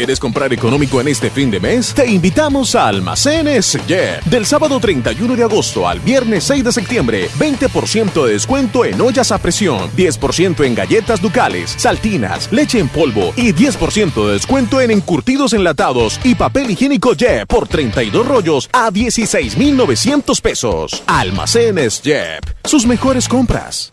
¿Quieres comprar económico en este fin de mes? Te invitamos a Almacenes Jeff. Del sábado 31 de agosto al viernes 6 de septiembre, 20% de descuento en ollas a presión, 10% en galletas ducales, saltinas, leche en polvo y 10% de descuento en encurtidos enlatados y papel higiénico Jeff por 32 rollos a 16,900 pesos. Almacenes Jeff. Sus mejores compras.